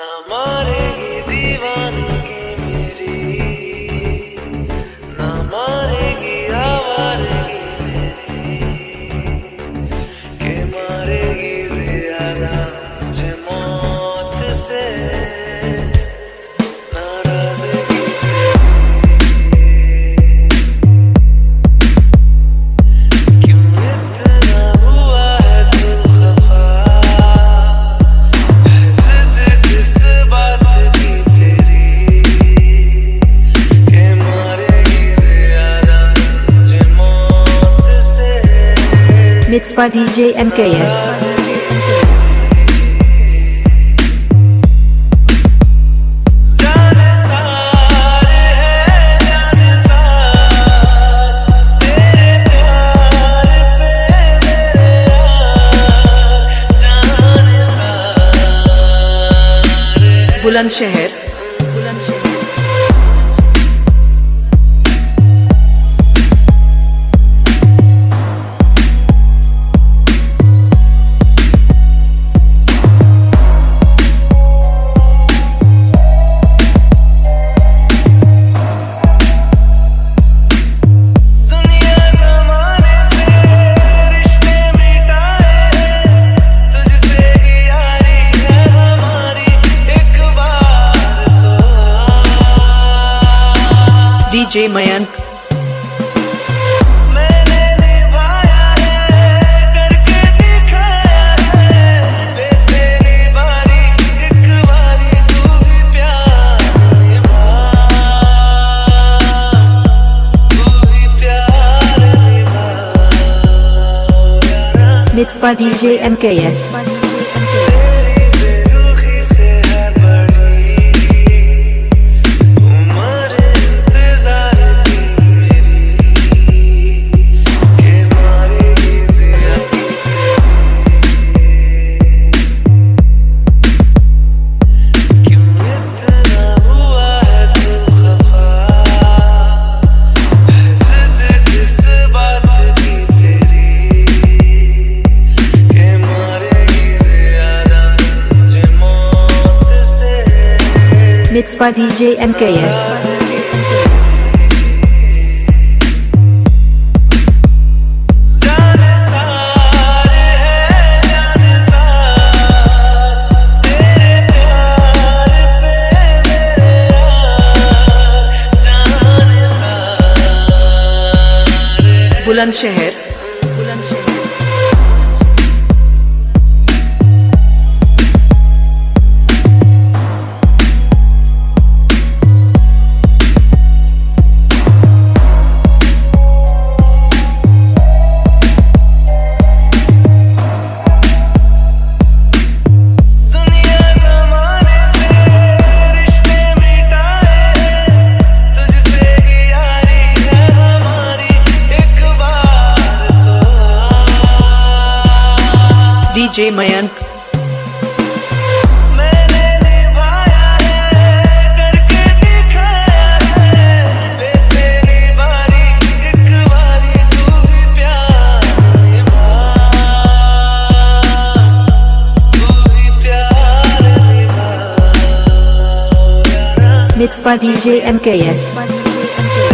the morning. Mixed by DJ MKS. शहर DJ Mayank Mixed by DJ MKS. It's by DJ. mix by DJ MKS. Bulandshahr Bulandshahr DJ Mayank mixed by DJ MKS. Mixed by DJ MKS.